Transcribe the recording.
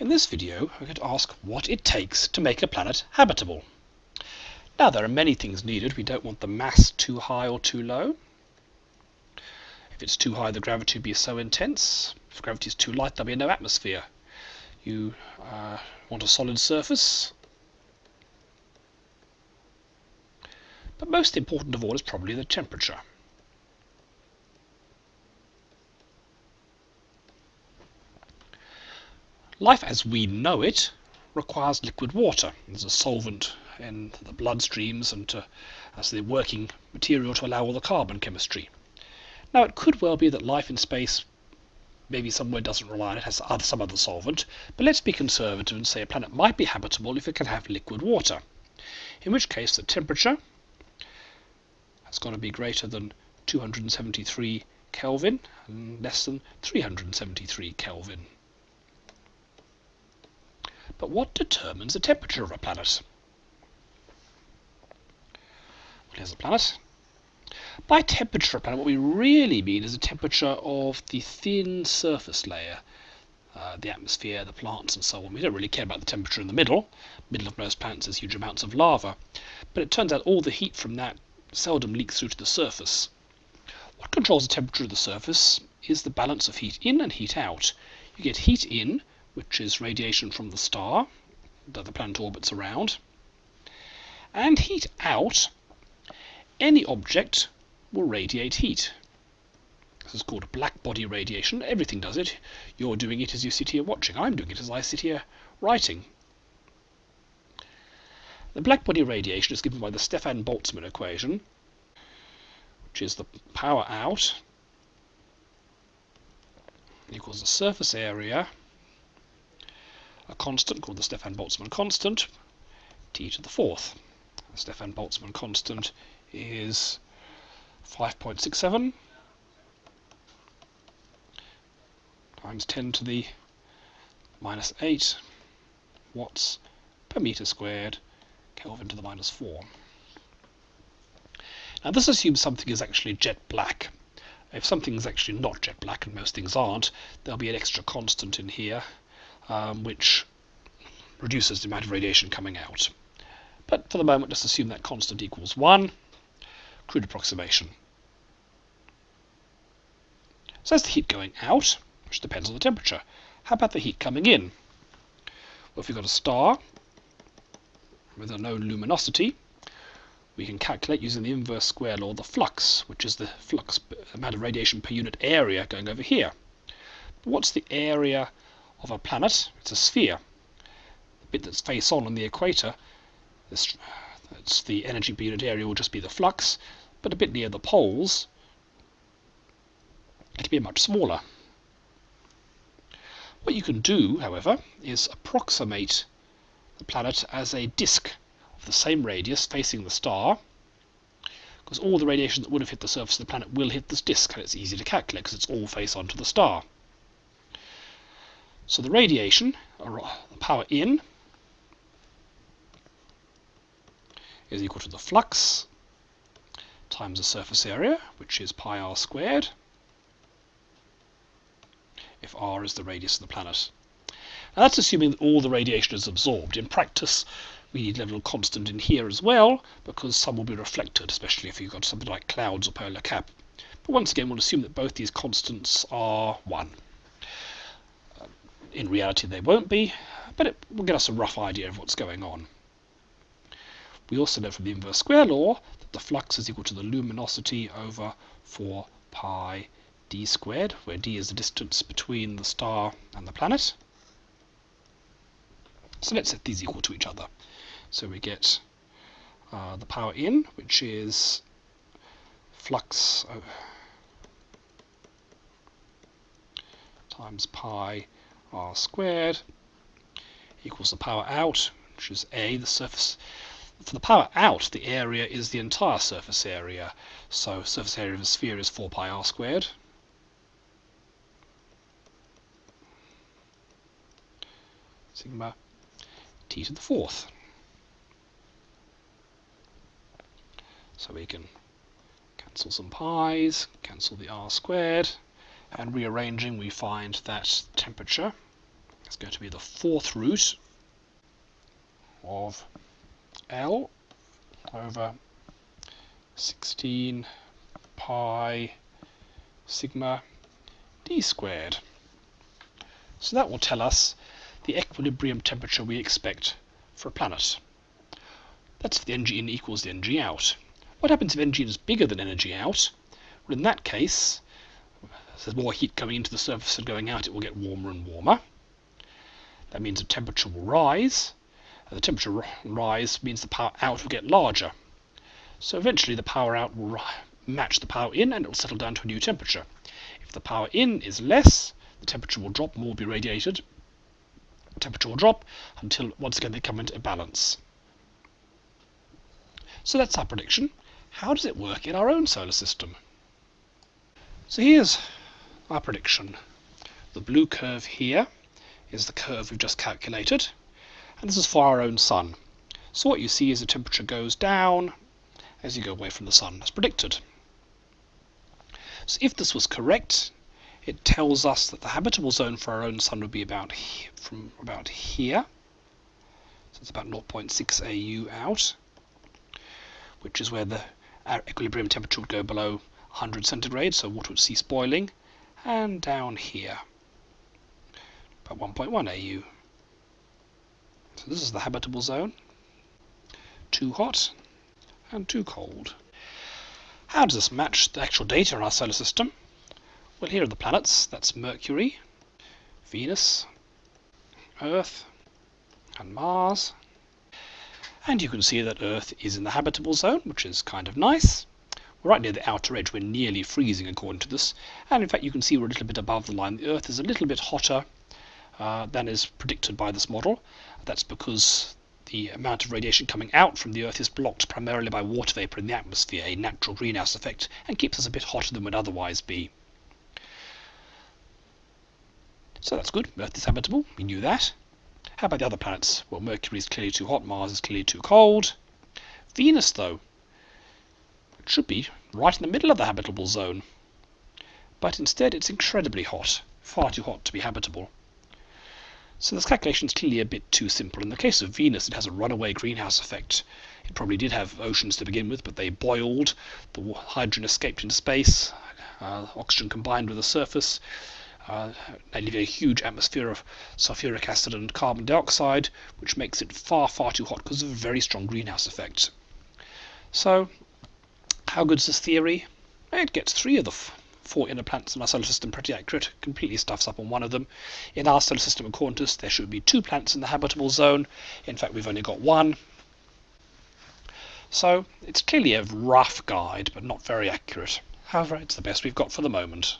In this video, we're going to ask what it takes to make a planet habitable. Now, there are many things needed. We don't want the mass too high or too low. If it's too high, the gravity will be so intense. If gravity is too light, there'll be no atmosphere. You uh, want a solid surface. But most important of all is probably the temperature. Life as we know it requires liquid water as a solvent in the bloodstreams and to, as the working material to allow all the carbon chemistry. Now it could well be that life in space maybe somewhere doesn't rely on it, has some other solvent, but let's be conservative and say a planet might be habitable if it can have liquid water. In which case the temperature has got to be greater than 273 Kelvin and less than 373 Kelvin. But what determines the temperature of a planet? Well, here's a planet. By temperature of a planet, what we really mean is the temperature of the thin surface layer. Uh, the atmosphere, the plants, and so on. We don't really care about the temperature in the middle. Middle of most planets is huge amounts of lava. But it turns out all the heat from that seldom leaks through to the surface. What controls the temperature of the surface is the balance of heat in and heat out. You get heat in which is radiation from the star that the planet orbits around. And heat out, any object will radiate heat. This is called black body radiation. Everything does it. You're doing it as you sit here watching. I'm doing it as I sit here writing. The black body radiation is given by the Stefan-Boltzmann equation, which is the power out equals the surface area a constant called the Stefan-Boltzmann constant, t to the fourth. The Stefan-Boltzmann constant is 5.67 times 10 to the minus 8 watts per meter squared Kelvin to the minus 4. Now this assumes something is actually jet black. If something is actually not jet black, and most things aren't, there'll be an extra constant in here um, which reduces the amount of radiation coming out. But for the moment, let's assume that constant equals 1. Crude approximation. So that's the heat going out, which depends on the temperature. How about the heat coming in? Well, if we've got a star with a known luminosity, we can calculate using the inverse square law the flux, which is the flux amount of radiation per unit area going over here. What's the area of a planet, it's a sphere. The bit that's face on on the equator, this, that's the energy per unit area will just be the flux, but a bit near the poles, it'll be much smaller. What you can do, however, is approximate the planet as a disk of the same radius facing the star, because all the radiation that would have hit the surface of the planet will hit this disk, and it's easy to calculate because it's all face on to the star. So the radiation, or the power in, is equal to the flux times the surface area, which is pi r squared, if r is the radius of the planet. Now that's assuming that all the radiation is absorbed. In practice, we need a little constant in here as well, because some will be reflected, especially if you've got something like clouds or polar cap. But once again, we'll assume that both these constants are 1. In reality, they won't be, but it will get us a rough idea of what's going on. We also know from the inverse square law that the flux is equal to the luminosity over 4 pi d squared, where d is the distance between the star and the planet. So let's set these equal to each other. So we get uh, the power in, which is flux uh, times pi r squared equals the power out, which is a, the surface. For the power out, the area is the entire surface area. So surface area of a sphere is 4 pi r squared. Sigma t to the fourth. So we can cancel some pi's, cancel the r squared, and rearranging we find that temperature is going to be the fourth root of L over 16 pi sigma d squared. So that will tell us the equilibrium temperature we expect for a planet. That's if the energy in equals the energy out. What happens if energy in is bigger than energy out? Well, in that case, as there's more heat coming into the surface and going out, it will get warmer and warmer. That means the temperature will rise. And the temperature rise means the power out will get larger. So eventually the power out will match the power in and it will settle down to a new temperature. If the power in is less, the temperature will drop, more will be radiated. The temperature will drop until once again they come into a balance. So that's our prediction. How does it work in our own solar system? So here's our prediction. The blue curve here is the curve we've just calculated, and this is for our own sun. So what you see is the temperature goes down as you go away from the sun, as predicted. So if this was correct, it tells us that the habitable zone for our own sun would be about from about here. So it's about 0.6 AU out, which is where the uh, equilibrium temperature would go below 100 centigrade, so water would cease boiling, and down here, about 1.1 AU. So this is the habitable zone. Too hot and too cold. How does this match the actual data in our solar system? Well, here are the planets. That's Mercury, Venus, Earth, and Mars. And you can see that Earth is in the habitable zone, which is kind of nice. We're right near the outer edge, we're nearly freezing according to this. And in fact, you can see we're a little bit above the line. The Earth is a little bit hotter uh, than is predicted by this model. That's because the amount of radiation coming out from the Earth is blocked primarily by water vapor in the atmosphere, a natural greenhouse effect, and keeps us a bit hotter than would otherwise be. So that's good. Earth is habitable. We knew that. How about the other planets? Well, Mercury is clearly too hot. Mars is clearly too cold. Venus, though, should be right in the middle of the habitable zone. But instead, it's incredibly hot. Far too hot to be habitable. So this calculation is clearly a bit too simple. In the case of Venus, it has a runaway greenhouse effect. It probably did have oceans to begin with, but they boiled, the hydrogen escaped into space, uh, oxygen combined with the surface, uh, leaving a huge atmosphere of sulfuric acid and carbon dioxide, which makes it far, far too hot because of a very strong greenhouse effect. So, how good is this theory? It gets three of the four inner planets in our solar system pretty accurate, completely stuffs up on one of them. In our solar system, according to us, there should be two planets in the habitable zone. In fact, we've only got one. So it's clearly a rough guide, but not very accurate. However, it's the best we've got for the moment.